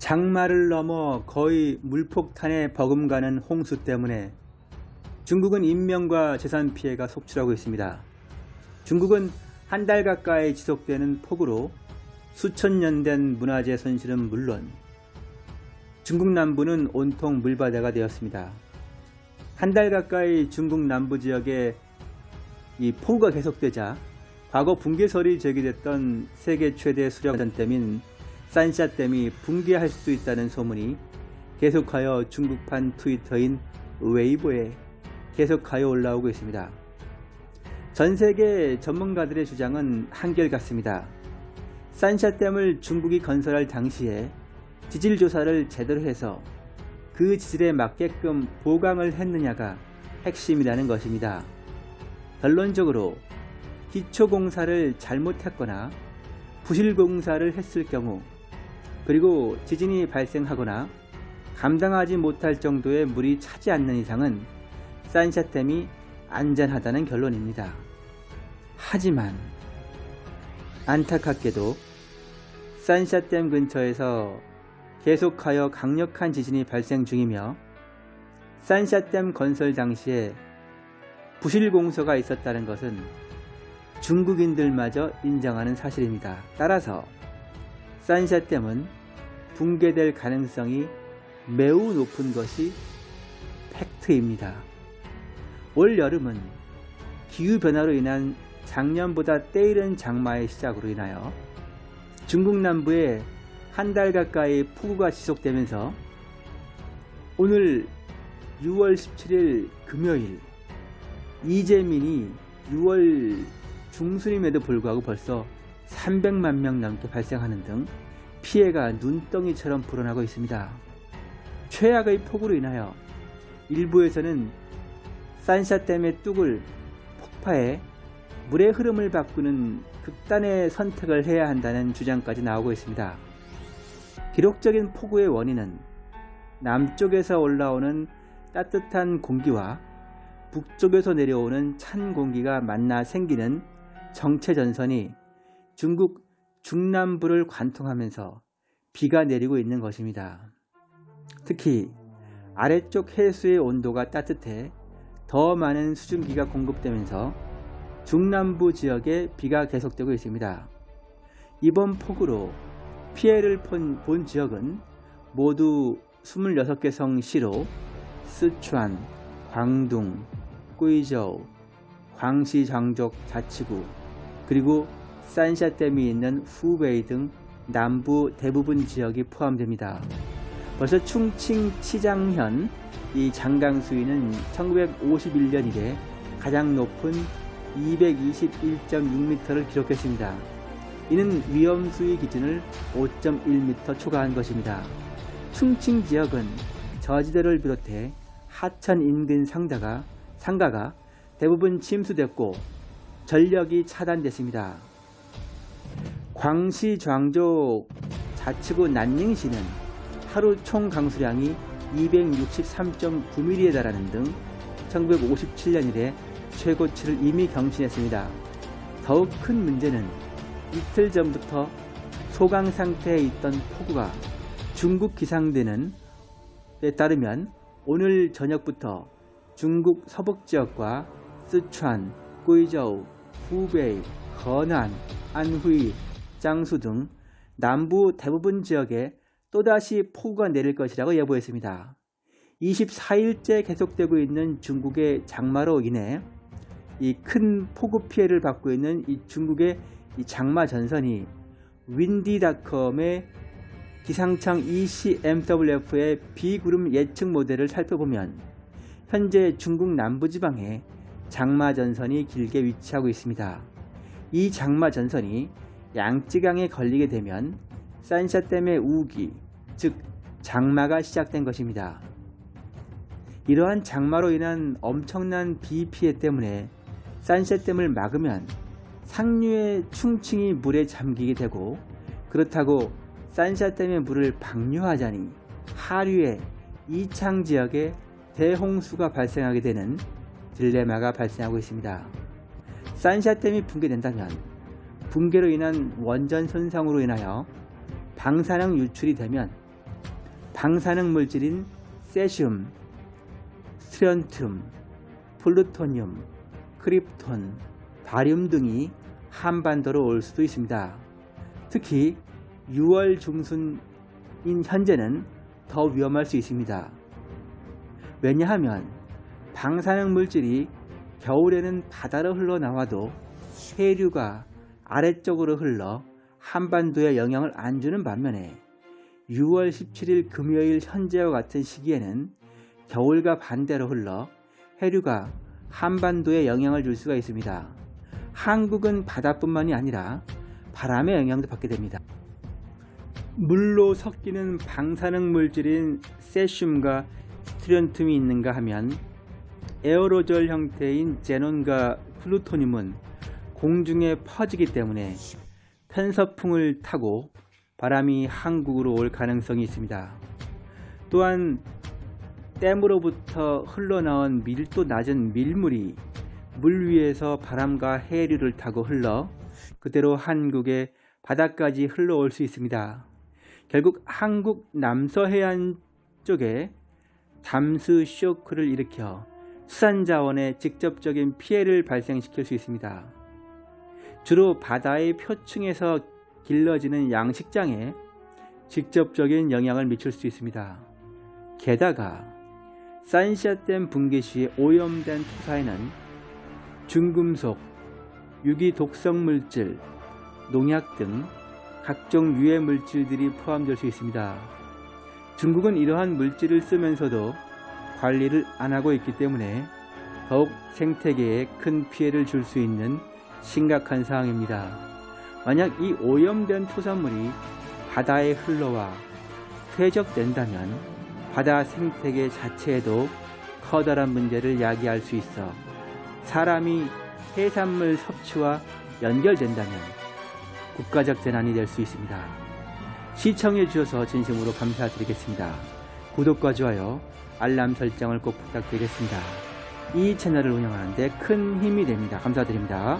장마를 넘어 거의 물폭탄에 버금가는 홍수 때문에 중국은 인명과 재산 피해가 속출하고 있습니다. 중국은 한 달 가까이 지속되는 폭우로 수천 년 된 문화재 손실은 물론 중국 남부는 온통 물바다가 되었습니다. 한 달 가까이 중국 남부 지역에 이 폭우가 계속되자 과거 붕괴설이 제기됐던 세계 최대 수력전댐인 산샤댐이 붕괴할 수 있다는 소문이 계속하여 중국판 트위터인 웨이보에 계속하여 올라오고 있습니다. 전 세계 전문가들의 주장은 한결같습니다. 산샤댐을 중국이 건설할 당시에 지질 조사를 제대로 해서 그 지질에 맞게끔 보강을 했느냐가 핵심이라는 것입니다. 결론적으로 기초공사를 잘못했거나 부실공사를 했을 경우 그리고 지진이 발생하거나 감당하지 못할 정도의 물이 차지 않는 이상은 산샤댐이 안전하다는 결론입니다. 하지만 안타깝게도 산샤댐 근처에서 계속하여 강력한 지진이 발생 중이며 산샤댐 건설 당시에 부실공소가 있었다는 것은 중국인들마저 인정하는 사실입니다. 따라서 산샤댐은 붕괴될 가능성이 매우 높은 것이 팩트입니다. 올 여름은 기후변화로 인한 작년보다 때이른 장마의 시작으로 인하여 중국 남부에 한 달 가까이 폭우가 지속되면서 오늘 6월 17일 금요일 이재민이 6월 중순임에도 불구하고 벌써 300만 명 넘게 발생하는 등 피해가 눈덩이처럼 불어나고 있습니다. 최악의 폭우로 인하여 일부에서는 산샤댐의 뚝을 폭파해 물의 흐름을 바꾸는 극단의 선택을 해야 한다는 주장까지 나오고 있습니다. 기록적인 폭우의 원인은 남쪽에서 올라오는 따뜻한 공기와 북쪽에서 내려오는 찬 공기가 만나 생기는 정체전선이 중국 중남부를 관통하면서 비가 내리고 있는 것입니다. 특히 아래쪽 해수의 온도가 따뜻해 더 많은 수증기가 공급되면서 중남부 지역에 비가 계속되고 있습니다. 이번 폭우로 피해를 본 지역은 모두 26개 성시로 스촨, 광둥, 꾸이저우, 광시 장족 자치구, 그리고 산샤댐이 있는 후베이 등 남부 대부분 지역이 포함됩니다. 벌써 충칭 치장현 이 장강 수위는 1951년 이래 가장 높은 221.6m를 기록했습니다. 이는 위험 수위 기준을 5.1m 초과한 것입니다. 충칭 지역은 저지대를 비롯해 하천 인근 상가가, 상가가 대부분 침수됐고 전력이 차단됐습니다. 광시 장족 자치구 난닝시는 하루 총 강수량이 263.9mm에 달하는 등 1957년 이래 최고치를 이미 경신했습니다. 더욱 큰 문제는 이틀 전부터 소강 상태에 있던 폭우가 중국 기상대는 에 따르면 오늘 저녁부터 중국 서북지역과 스촨, 꾸이저우, 후베이, 허난, 안후이, 장수 등 남부 대부분 지역에 또다시 폭우가 내릴 것이라고 예보했습니다. 24일째 계속되고 있는 중국의 장마로 인해 이 큰 폭우 피해를 받고 있는 이 중국의 이 장마 전선이 윈디닷컴의 기상청 ECMWF의 비구름 예측 모델을 살펴보면 현재 중국 남부지방에 장마 전선이 길게 위치하고 있습니다. 이 장마 전선이 양쯔강에 걸리게 되면 산샤댐의 우기, 즉 장마가 시작된 것입니다. 이러한 장마로 인한 엄청난 비 피해 때문에 산샤댐을 막으면 상류의 충칭이 물에 잠기게 되고 그렇다고 산샤댐의 물을 방류하자니 하류의 이창 지역에 대홍수가 발생하게 되는 딜레마가 발생하고 있습니다. 산샤댐이 붕괴된다면 붕괴로 인한 원전 손상으로 인하여 방사능 유출이 되면 방사능 물질인 세슘, 스트론튬, 플루토늄, 크립톤, 바륨 등이 한반도로 올 수도 있습니다. 특히 6월 중순인 현재는 더 위험할 수 있습니다. 왜냐하면 방사능 물질이 겨울에는 바다로 흘러나와도 해류가 아래쪽으로 흘러 한반도에 영향을 안 주는 반면에 6월 17일 금요일 현재와 같은 시기에는 겨울과 반대로 흘러 해류가 한반도에 영향을 줄 수가 있습니다. 한국은 바다뿐만이 아니라 바람의 영향도 받게 됩니다. 물로 섞이는 방사능 물질인 세슘과 스트론튬이 있는가 하면 에어로졸 형태인 제논과 플루토늄은 공중에 퍼지기 때문에 편서풍을 타고 바람이 한국으로 올 가능성이 있습니다. 또한 댐으로부터 흘러나온 밀도 낮은 밀물이 물 위에서 바람과 해류를 타고 흘러 그대로 한국의 바다까지 흘러올 수 있습니다. 결국 한국 남서해안 쪽에 잠수 쇼크를 일으켜 수산자원에 직접적인 피해를 발생시킬 수 있습니다. 주로 바다의 표층에서 길러지는 양식장에 직접적인 영향을 미칠 수 있습니다. 게다가 산샤댐 붕괴 시 오염된 토사에는 중금속, 유기 독성 물질, 농약 등 각종 유해 물질들이 포함될 수 있습니다. 중국은 이러한 물질을 쓰면서도 관리를 안 하고 있기 때문에 더욱 생태계에 큰 피해를 줄 수 있는 심각한 상황입니다. 만약 이 오염된 토사물이 바다에 흘러와 퇴적된다면 바다 생태계 자체에도 커다란 문제를 야기할 수 있어 사람이 해산물 섭취와 연결된다면 국가적 재난이 될 수 있습니다. 시청해 주셔서 진심으로 감사드리겠습니다. 구독과 좋아요, 알람 설정을 꼭 부탁드리겠습니다. 이 채널을 운영하는데 큰 힘이 됩니다. 감사드립니다.